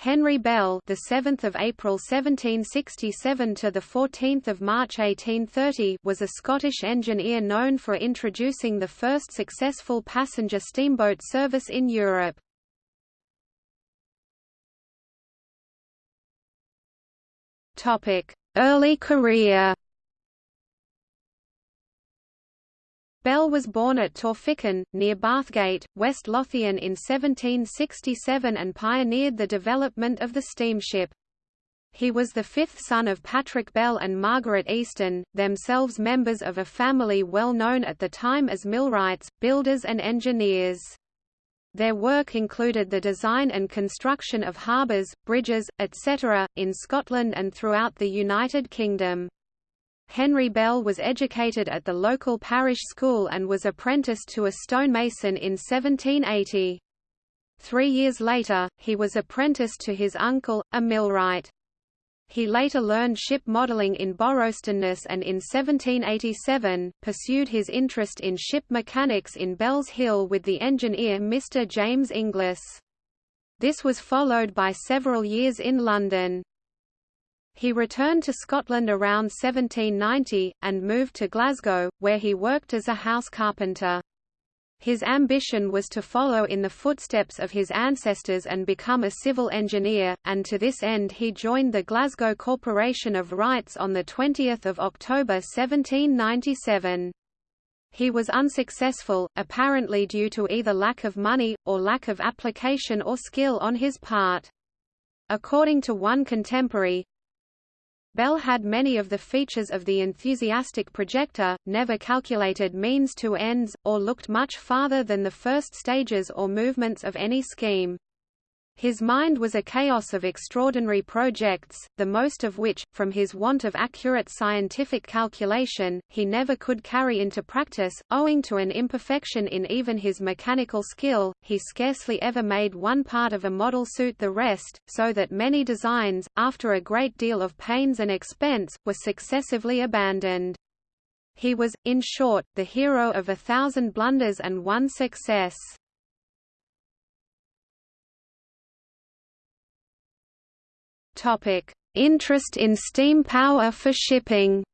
Henry Bell, the 7th of April 1767 to the 14th of March 1830, was a Scottish engineer known for introducing the first successful passenger steamboat service in Europe. Topic: Early career. Bell was born at Torphichen, near Bathgate, West Lothian in 1767 and pioneered the development of the steamship. He was the fifth son of Patrick Bell and Margaret Easton, themselves members of a family well known at the time as millwrights, builders and engineers. Their work included the design and construction of harbours, bridges, etc., in Scotland and throughout the United Kingdom. Henry Bell was educated at the local parish school and was apprenticed to a stonemason in 1780. Three years later, he was apprenticed to his uncle, a millwright. He later learned ship modelling in Borrowstounness and in 1787, pursued his interest in ship mechanics in Bellshill with the engineer Mr. James Inglis. This was followed by several years in London. He returned to Scotland around 1790, and moved to Glasgow, where he worked as a house carpenter. His ambition was to follow in the footsteps of his ancestors and become a civil engineer, and to this end he joined the Glasgow Corporation of Wrights on 20 October 1797. He was unsuccessful, apparently due to either lack of money, or lack of application or skill on his part. According to one contemporary, Bell had many of the features of the enthusiastic projector, never calculated means to ends, or looked much farther than the first stages or movements of any scheme. His mind was a chaos of extraordinary projects, the most of which, from his want of accurate scientific calculation, he never could carry into practice, owing to an imperfection in even his mechanical skill, he scarcely ever made one part of a model suit the rest, so that many designs, after a great deal of pains and expense, were successively abandoned. He was, in short, the hero of a thousand blunders and one success. Topic: Interest in steam power for shipping.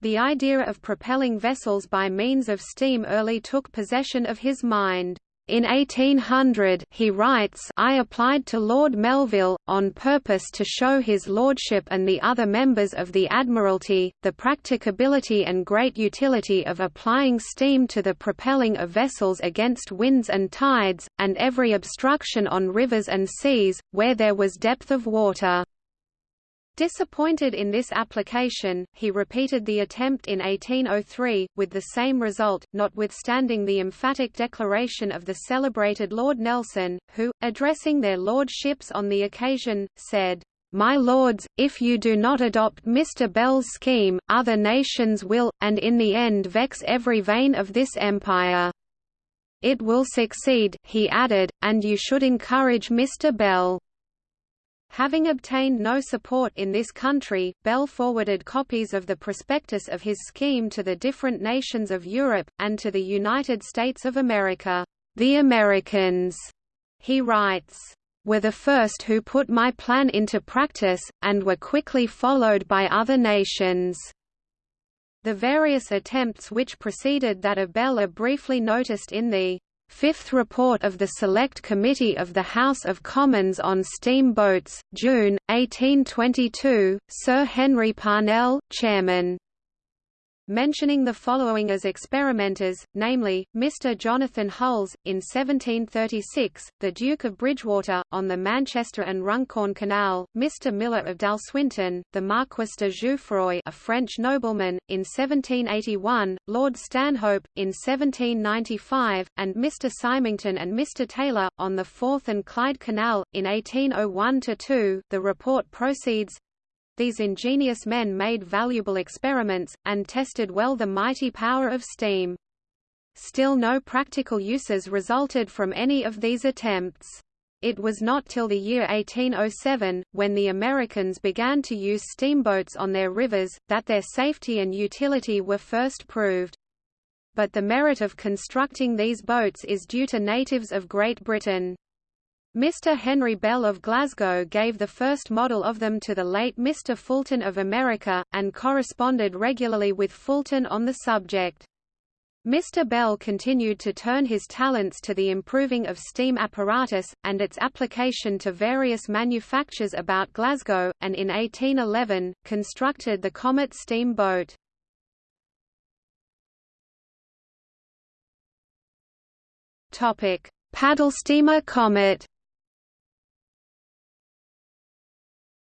The idea of propelling vessels by means of steam early took possession of his mind. In 1800 he writes I applied to Lord Melville, on purpose to show his lordship and the other members of the Admiralty, the practicability and great utility of applying steam to the propelling of vessels against winds and tides, and every obstruction on rivers and seas, where there was depth of water. Disappointed in this application, he repeated the attempt in 1803, with the same result, notwithstanding the emphatic declaration of the celebrated Lord Nelson, who, addressing their lordships on the occasion, said, "'My lords, if you do not adopt Mr. Bell's scheme, other nations will, and in the end vex every vein of this empire. It will succeed,' he added, and you should encourage Mr. Bell. Having obtained no support in this country, Bell forwarded copies of the prospectus of his scheme to the different nations of Europe, and to the United States of America. The Americans, he writes, were the first who put my plan into practice, and were quickly followed by other nations. The various attempts which preceded that of Bell are briefly noticed in the Fifth Report of the Select Committee of the House of Commons on Steamboats, June, 1822, Sir Henry Parnell, Chairman mentioning the following as experimenters, namely, Mr. Jonathan Hulls, in 1736, the Duke of Bridgewater, on the Manchester and Runcorn Canal, Mr. Miller of Dalswinton, the Marquis de Jouffroy a French nobleman, in 1781, Lord Stanhope, in 1795, and Mr. Symington and Mr. Taylor, on the Forth and Clyde Canal, in 1801–2. The report proceeds, these ingenious men made valuable experiments, and tested well the mighty power of steam. Still no practical uses resulted from any of these attempts. It was not till the year 1807, when the Americans began to use steamboats on their rivers, that their safety and utility were first proved. but the merit of constructing these boats is due to natives of Great Britain. Mr. Henry Bell of Glasgow gave the first model of them to the late Mr. Fulton of America, and corresponded regularly with Fulton on the subject. Mr. Bell continued to turn his talents to the improving of steam apparatus, and its application to various manufactures about Glasgow, and in 1811, constructed the Comet steamboat. Paddle steamer Comet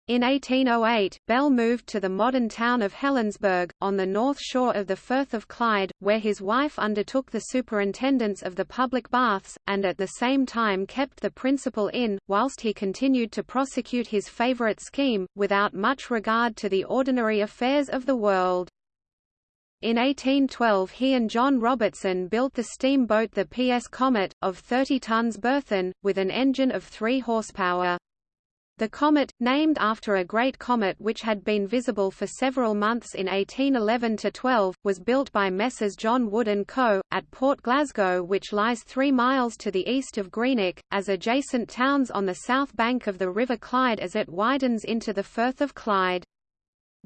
In 1808, Bell moved to the modern town of Helensburgh, on the north shore of the Firth of Clyde, where his wife undertook the superintendence of the public baths, and at the same time kept the principal inn, whilst he continued to prosecute his favourite scheme, without much regard to the ordinary affairs of the world. In 1812 he and John Robertson built the steamboat the P.S. Comet, of 30 tons burthen, with an engine of 3 horsepower. The comet, named after a great comet which had been visible for several months in 1811–12, was built by Messrs John Wood & Co., at Port Glasgow which lies three miles to the east of Greenock, as adjacent towns on the south bank of the River Clyde as it widens into the Firth of Clyde.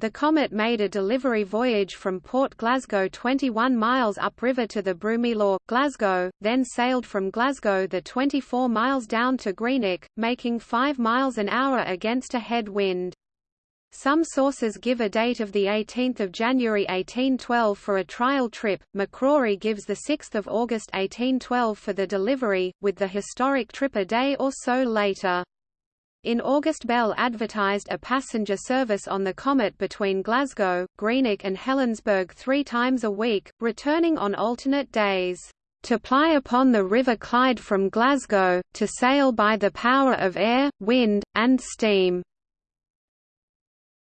The Comet made a delivery voyage from Port Glasgow 21 miles upriver to the Broomielaw, Glasgow, then sailed from Glasgow the 24 miles down to Greenock, making 5 miles an hour against a head wind. Some sources give a date of the 18 January 1812 for a trial trip, McCrorie gives the 6 August 1812 for the delivery, with the historic trip a day or so later. In August Bell advertised a passenger service on the Comet between Glasgow, Greenock and Helensburgh three times a week, returning on alternate days, "...to ply upon the River Clyde from Glasgow, to sail by the power of air, wind, and steam."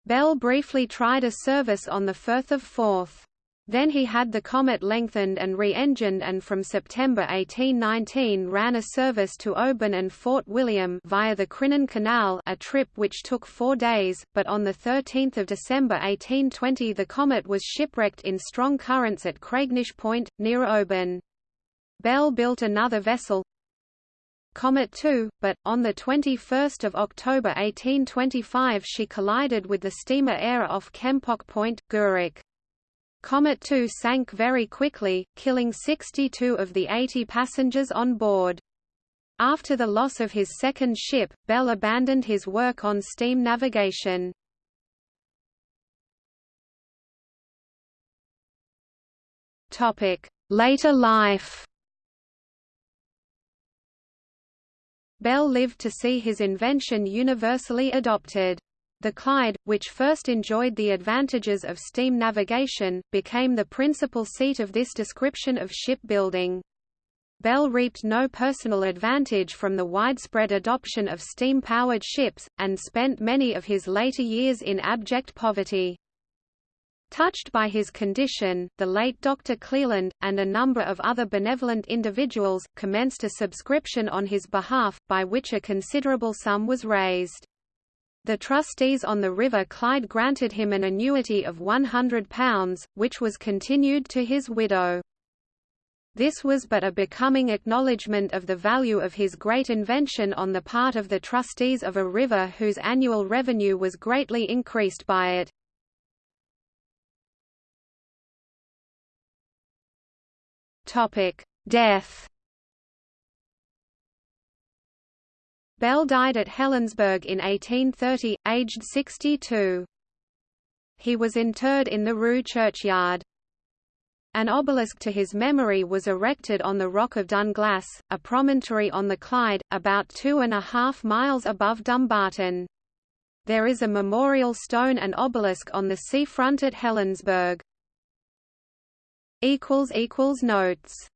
Bell briefly tried a service on the Firth of Forth. Then he had the Comet lengthened and re-engined and from September 1819 ran a service to Oban and Fort William via the Crinan Canal a trip which took four days, but on 13 December 1820 the Comet was shipwrecked in strong currents at Craignish Point, near Oban. Bell built another vessel, Comet 2, but, on 21 October 1825 she collided with the steamer Ayr off Kempock Point, Gourock. Comet 2 sank very quickly, killing 62 of the 80 passengers on board. After the loss of his second ship, Bell abandoned his work on steam navigation. Later life Bell lived to see his invention universally adopted. The Clyde, which first enjoyed the advantages of steam navigation, became the principal seat of this description of shipbuilding. Bell reaped no personal advantage from the widespread adoption of steam-powered ships, and spent many of his later years in abject poverty. Touched by his condition, the late Dr. Cleland, and a number of other benevolent individuals, commenced a subscription on his behalf, by which a considerable sum was raised. The trustees on the River Clyde granted him an annuity of £100, which was continued to his widow. This was but a becoming acknowledgement of the value of his great invention on the part of the trustees of a river whose annual revenue was greatly increased by it. Death Bell died at Helensburgh in 1830, aged 62. He was interred in the Rhu churchyard. An obelisk to his memory was erected on the Rock of Dunglass, a promontory on the Clyde, about two and a half miles above Dumbarton. There is a memorial stone and obelisk on the seafront at Helensburgh. Notes